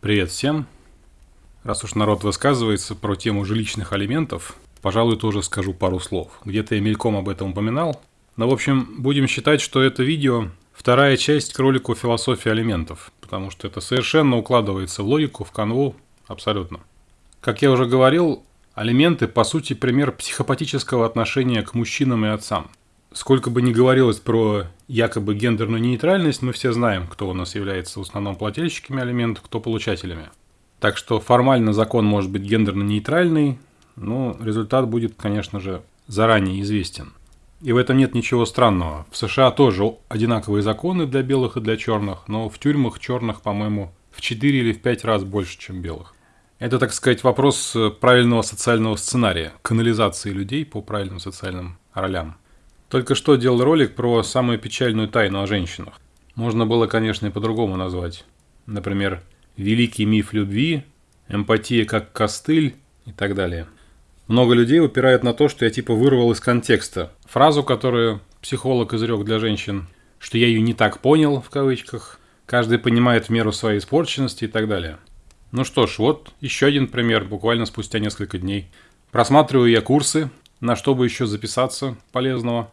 Привет всем. Раз уж народ высказывается про тему жилищных алиментов, пожалуй, тоже скажу пару слов. Где-то я мельком об этом упоминал. Но, в общем, будем считать, что это видео вторая часть к ролику «Философия алиментов», потому что это совершенно укладывается в логику, в канву, абсолютно. Как я уже говорил, алименты, по сути, пример психопатического отношения к мужчинам и отцам. Сколько бы ни говорилось про якобы гендерную нейтральность, мы все знаем, кто у нас является в основном плательщиками алиментов, кто получателями. Так что формально закон может быть гендерно-нейтральный, но результат будет, конечно же, заранее известен. И в этом нет ничего странного. В США тоже одинаковые законы для белых и для черных, но в тюрьмах черных, по-моему, в 4 или в 5 раз больше, чем белых. Это, так сказать, вопрос правильного социального сценария, канализации людей по правильным социальным ролям. Только что делал ролик про самую печальную тайну о женщинах. Можно было, конечно, и по-другому назвать. Например, «Великий миф любви», «Эмпатия как костыль» и так далее. Много людей упирают на то, что я типа вырвал из контекста фразу, которую психолог изрек для женщин, что я ее не так понял, в кавычках, каждый понимает в меру своей испорченности и так далее. Ну что ж, вот еще один пример, буквально спустя несколько дней. Просматриваю я курсы, на что бы еще записаться полезного.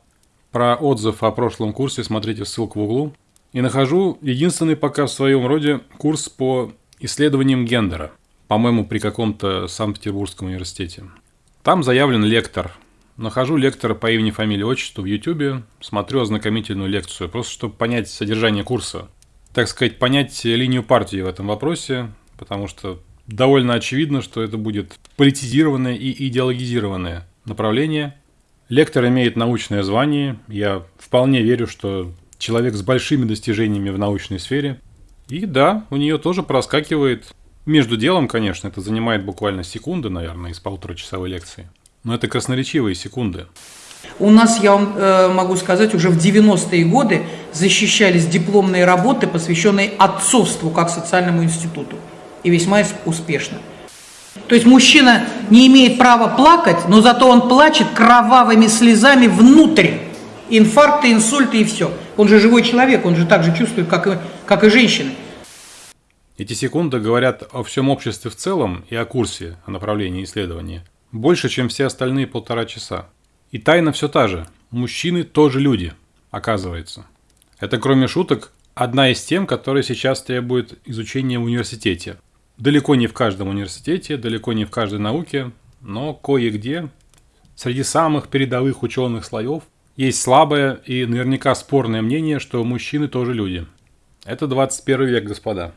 Про отзыв о прошлом курсе смотрите ссылку в углу. И нахожу единственный пока в своем роде курс по исследованиям гендера. По-моему, при каком-то Санкт-Петербургском университете. Там заявлен лектор. Нахожу лектора по имени, фамилии, отчеству в YouTube, смотрю ознакомительную лекцию, просто чтобы понять содержание курса. Так сказать, понять линию партии в этом вопросе, потому что довольно очевидно, что это будет политизированное и идеологизированное направление – Лектор имеет научное звание. Я вполне верю, что человек с большими достижениями в научной сфере. И да, у нее тоже проскакивает между делом, конечно, это занимает буквально секунды, наверное, из полуторачасовой лекции. Но это красноречивые секунды. У нас, я вам э, могу сказать, уже в 90-е годы защищались дипломные работы, посвященные отцовству как социальному институту. И весьма успешно. То есть мужчина не имеет права плакать, но зато он плачет кровавыми слезами внутрь. Инфаркты, инсульты и все. Он же живой человек, он же так же чувствует, как и, как и женщины. Эти секунды говорят о всем обществе в целом и о курсе, о направлении исследования. Больше, чем все остальные полтора часа. И тайна все та же. Мужчины тоже люди, оказывается. Это, кроме шуток, одна из тем, которая сейчас требует изучения в университете. Далеко не в каждом университете, далеко не в каждой науке, но кое-где среди самых передовых ученых слоев есть слабое и наверняка спорное мнение, что мужчины тоже люди. Это 21 век, господа.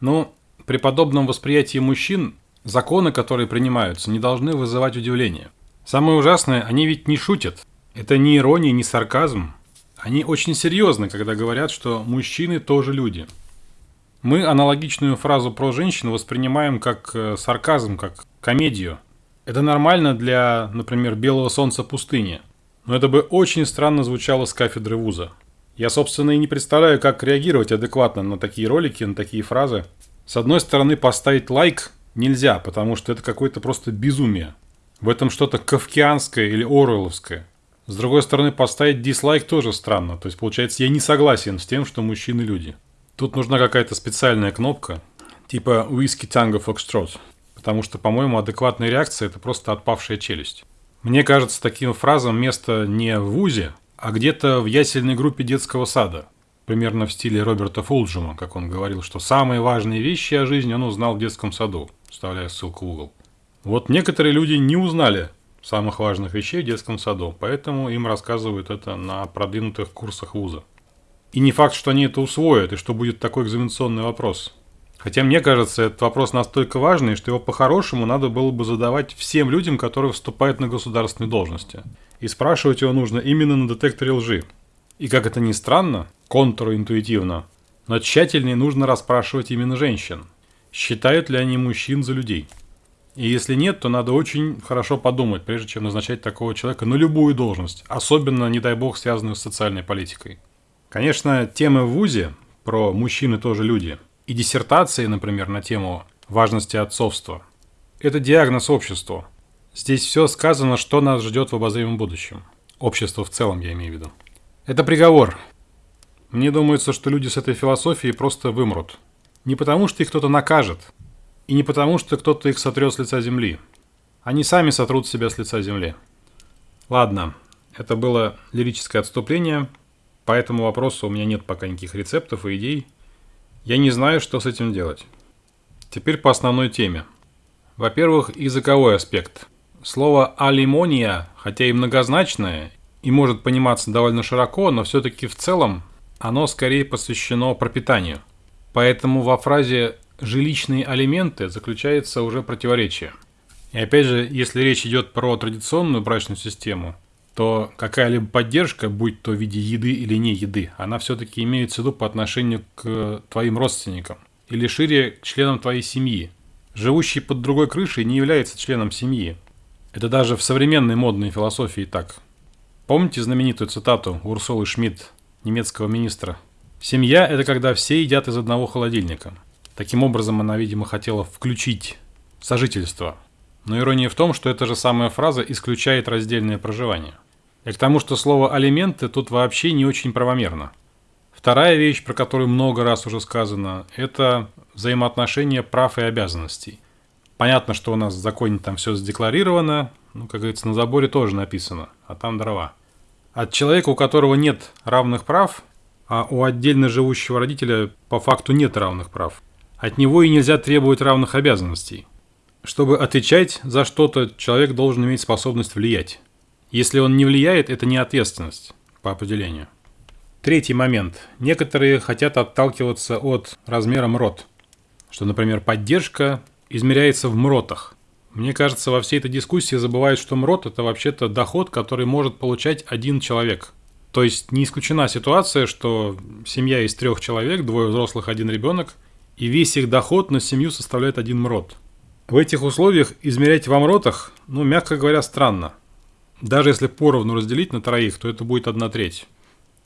Но при подобном восприятии мужчин законы, которые принимаются, не должны вызывать удивление. Самое ужасное, они ведь не шутят. Это не ирония, не сарказм. Они очень серьезны, когда говорят, что мужчины тоже люди – мы аналогичную фразу про женщину воспринимаем как э, сарказм, как комедию. Это нормально для, например, белого солнца пустыни. Но это бы очень странно звучало с кафедры вуза. Я, собственно, и не представляю, как реагировать адекватно на такие ролики, на такие фразы. С одной стороны, поставить лайк нельзя, потому что это какое-то просто безумие. В этом что-то кавкианское или оруэлловское. С другой стороны, поставить дизлайк тоже странно. То есть, получается, я не согласен с тем, что мужчины люди. Тут нужна какая-то специальная кнопка, типа Whiskey Tango Foxtrot, потому что, по-моему, адекватная реакция – это просто отпавшая челюсть. Мне кажется, таким фразам место не в ВУЗе, а где-то в ясельной группе детского сада. Примерно в стиле Роберта Фулджима, как он говорил, что самые важные вещи о жизни он узнал в детском саду, вставляя ссылку в угол. Вот некоторые люди не узнали самых важных вещей в детском саду, поэтому им рассказывают это на продвинутых курсах вуза. И не факт, что они это усвоят, и что будет такой экзаменационный вопрос. Хотя мне кажется, этот вопрос настолько важный, что его по-хорошему надо было бы задавать всем людям, которые вступают на государственные должности. И спрашивать его нужно именно на детекторе лжи. И как это ни странно, контринтуитивно, но тщательнее нужно расспрашивать именно женщин. Считают ли они мужчин за людей? И если нет, то надо очень хорошо подумать, прежде чем назначать такого человека на любую должность, особенно, не дай бог, связанную с социальной политикой. Конечно, темы в ВУЗе про «мужчины тоже люди» и диссертации, например, на тему важности отцовства – это диагноз обществу. Здесь все сказано, что нас ждет в обозримом будущем. Общество в целом, я имею в виду. Это приговор. Мне думается, что люди с этой философией просто вымрут. Не потому, что их кто-то накажет, и не потому, что кто-то их сотрет с лица земли. Они сами сотрут себя с лица земли. Ладно, это было лирическое отступление, по этому вопросу у меня нет пока никаких рецептов и идей. Я не знаю, что с этим делать. Теперь по основной теме. Во-первых, языковой аспект. Слово «алимония», хотя и многозначное, и может пониматься довольно широко, но все-таки в целом оно скорее посвящено пропитанию. Поэтому во фразе «жилищные алименты» заключается уже противоречие. И опять же, если речь идет про традиционную брачную систему, то какая-либо поддержка, будь то в виде еды или не еды, она все-таки имеется в виду по отношению к твоим родственникам или шире к членам твоей семьи. Живущий под другой крышей не является членом семьи. Это даже в современной модной философии так. Помните знаменитую цитату Урсулы Шмидт, немецкого министра? «Семья – это когда все едят из одного холодильника». Таким образом, она, видимо, хотела включить сожительство – но ирония в том, что эта же самая фраза исключает раздельное проживание. И к тому, что слово «алименты» тут вообще не очень правомерно. Вторая вещь, про которую много раз уже сказано, это взаимоотношения прав и обязанностей. Понятно, что у нас в законе там все задекларировано, ну, как говорится, на заборе тоже написано, а там дрова. От человека, у которого нет равных прав, а у отдельно живущего родителя по факту нет равных прав, от него и нельзя требовать равных обязанностей. Чтобы отвечать за что-то, человек должен иметь способность влиять. Если он не влияет, это не ответственность по определению. Третий момент. Некоторые хотят отталкиваться от размера МРОТ. Что, например, поддержка измеряется в МРОТах. Мне кажется, во всей этой дискуссии забывают, что МРОТ – это вообще-то доход, который может получать один человек. То есть не исключена ситуация, что семья из трех человек, двое взрослых, один ребенок, и весь их доход на семью составляет один МРОТ. В этих условиях измерять в амротах, ну, мягко говоря, странно. Даже если поровну разделить на троих, то это будет одна треть.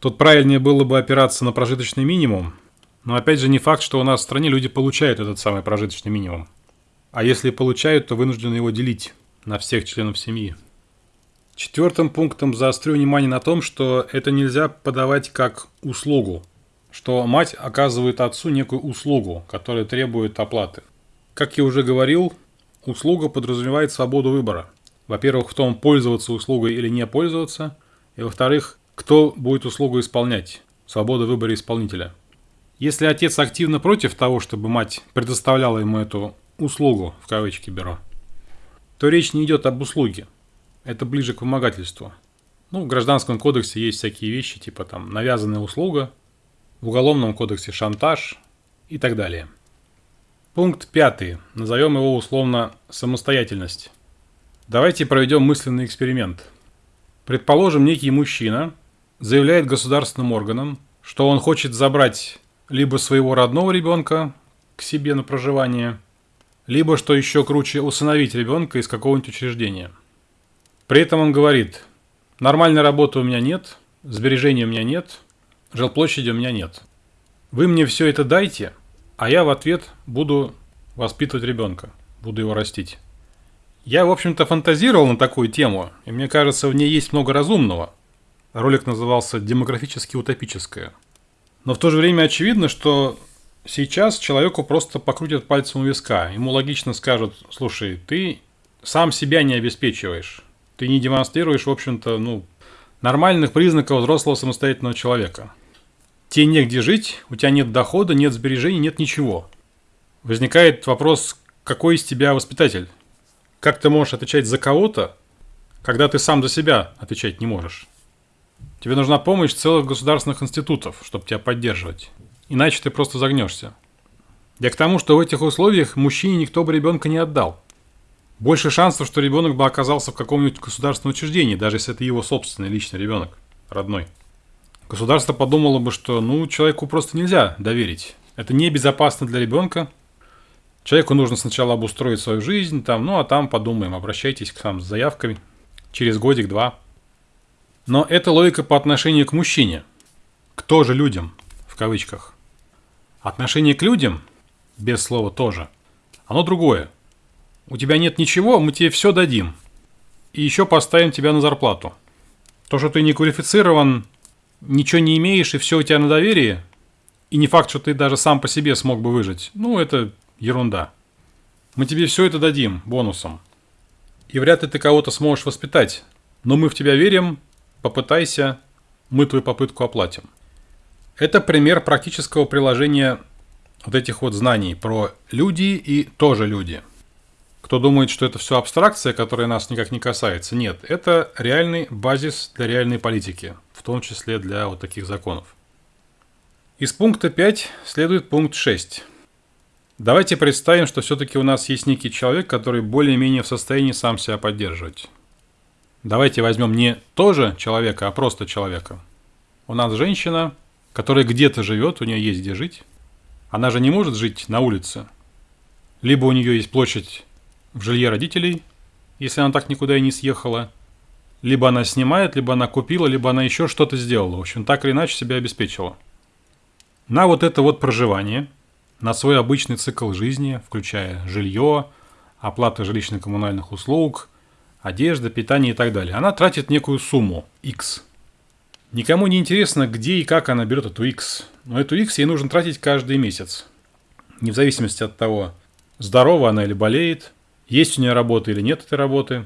Тут правильнее было бы опираться на прожиточный минимум, но опять же не факт, что у нас в стране люди получают этот самый прожиточный минимум. А если получают, то вынуждены его делить на всех членов семьи. Четвертым пунктом заострю внимание на том, что это нельзя подавать как услугу, что мать оказывает отцу некую услугу, которая требует оплаты. Как я уже говорил, услуга подразумевает свободу выбора. Во-первых, в том, пользоваться услугой или не пользоваться. И во-вторых, кто будет услугу исполнять. Свобода выбора исполнителя. Если отец активно против того, чтобы мать предоставляла ему эту услугу, в кавычки беру, то речь не идет об услуге. Это ближе к вымогательству. Ну, в Гражданском кодексе есть всякие вещи, типа там навязанная услуга, в Уголовном кодексе шантаж и так далее. Пункт пятый. Назовем его условно «самостоятельность». Давайте проведем мысленный эксперимент. Предположим, некий мужчина заявляет государственным органам, что он хочет забрать либо своего родного ребенка к себе на проживание, либо, что еще круче, усыновить ребенка из какого-нибудь учреждения. При этом он говорит, нормальной работы у меня нет, сбережений у меня нет, жилплощади у меня нет. Вы мне все это дайте – а я в ответ буду воспитывать ребенка, буду его растить. Я, в общем-то, фантазировал на такую тему, и мне кажется, в ней есть много разумного. Ролик назывался «Демографически утопическое». Но в то же время очевидно, что сейчас человеку просто покрутят пальцем у виска. Ему логично скажут, слушай, ты сам себя не обеспечиваешь. Ты не демонстрируешь, в общем-то, ну, нормальных признаков взрослого самостоятельного человека. Тебе негде жить, у тебя нет дохода, нет сбережений, нет ничего. Возникает вопрос, какой из тебя воспитатель? Как ты можешь отвечать за кого-то, когда ты сам за себя отвечать не можешь? Тебе нужна помощь целых государственных институтов, чтобы тебя поддерживать. Иначе ты просто загнешься. Я к тому, что в этих условиях мужчине никто бы ребенка не отдал. Больше шансов, что ребенок бы оказался в каком-нибудь государственном учреждении, даже если это его собственный личный ребенок, родной. Государство подумало бы, что ну, человеку просто нельзя доверить. Это небезопасно для ребенка. Человеку нужно сначала обустроить свою жизнь, там, ну а там подумаем, обращайтесь к нам с заявками через годик-два. Но это логика по отношению к мужчине. Кто же людям, в кавычках. Отношение к людям, без слова тоже, оно другое. У тебя нет ничего, мы тебе все дадим. И еще поставим тебя на зарплату. То, что ты не квалифицирован, ничего не имеешь и все у тебя на доверии, И не факт, что ты даже сам по себе смог бы выжить. Ну, это ерунда. Мы тебе все это дадим бонусом. И вряд ли ты кого-то сможешь воспитать. Но мы в тебя верим, попытайся, мы твою попытку оплатим. Это пример практического приложения вот этих вот знаний про люди и тоже люди. Кто думает, что это все абстракция, которая нас никак не касается, нет, это реальный базис для реальной политики, в том числе для вот таких законов. Из пункта 5 следует пункт 6. Давайте представим, что все-таки у нас есть некий человек, который более-менее в состоянии сам себя поддерживать. Давайте возьмем не тоже человека, а просто человека. У нас женщина, которая где-то живет, у нее есть где жить. Она же не может жить на улице. Либо у нее есть площадь в жилье родителей, если она так никуда и не съехала. Либо она снимает, либо она купила, либо она еще что-то сделала. В общем, так или иначе себя обеспечила. На вот это вот проживание, на свой обычный цикл жизни, включая жилье, оплата жилищно-коммунальных услуг – одежда, питание и так далее. Она тратит некую сумму X. Никому не интересно, где и как она берет эту X. Но эту X ей нужно тратить каждый месяц. Не в зависимости от того, здорова она или болеет, есть у нее работа или нет этой работы.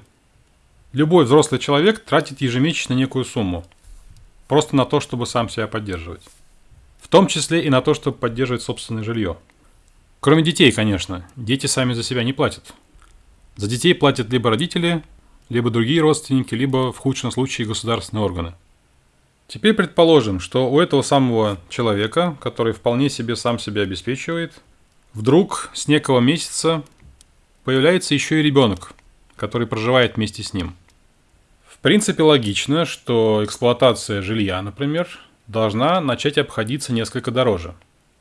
Любой взрослый человек тратит ежемесячно некую сумму. Просто на то, чтобы сам себя поддерживать. В том числе и на то, чтобы поддерживать собственное жилье. Кроме детей, конечно. Дети сами за себя не платят. За детей платят либо родители, либо другие родственники, либо в худшем случае государственные органы. Теперь предположим, что у этого самого человека, который вполне себе сам себя обеспечивает, вдруг с некого месяца появляется еще и ребенок, который проживает вместе с ним. В принципе, логично, что эксплуатация жилья, например, должна начать обходиться несколько дороже.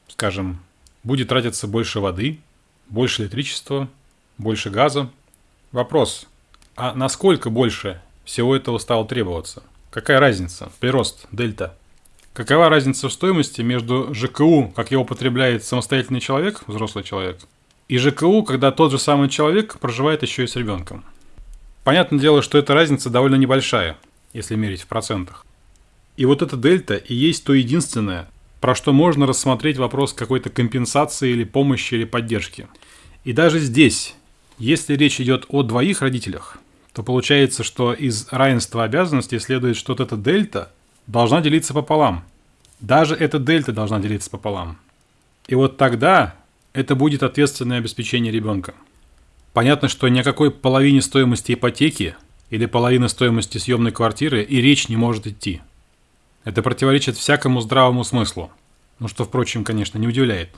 Скажем, будет тратиться больше воды, больше электричества, больше газа. Вопрос, а насколько больше всего этого стало требоваться? Какая разница? Прирост, дельта. Какова разница в стоимости между ЖКУ, как его потребляет самостоятельный человек, взрослый человек, и ЖКУ, когда тот же самый человек проживает еще и с ребенком? Понятное дело, что эта разница довольно небольшая, если мерить в процентах. И вот эта дельта и есть то единственное, про что можно рассмотреть вопрос какой-то компенсации или помощи или поддержки. И даже здесь, если речь идет о двоих родителях, то получается, что из равенства обязанностей следует, что вот эта дельта должна делиться пополам. Даже эта дельта должна делиться пополам. И вот тогда это будет ответственное обеспечение ребенка. Понятно, что ни о какой половине стоимости ипотеки или половины стоимости съемной квартиры и речь не может идти. Это противоречит всякому здравому смыслу. Ну что, впрочем, конечно, не удивляет.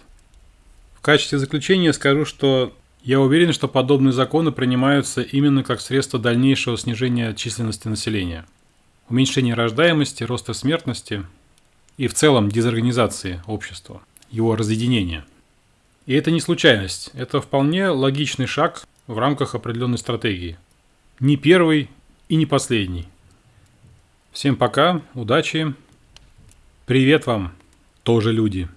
В качестве заключения скажу, что я уверен, что подобные законы принимаются именно как средство дальнейшего снижения численности населения, уменьшения рождаемости, роста смертности и в целом дезорганизации общества, его разъединения. И это не случайность, это вполне логичный шаг в рамках определенной стратегии. Не первый и не последний. Всем пока, удачи, привет вам, тоже люди.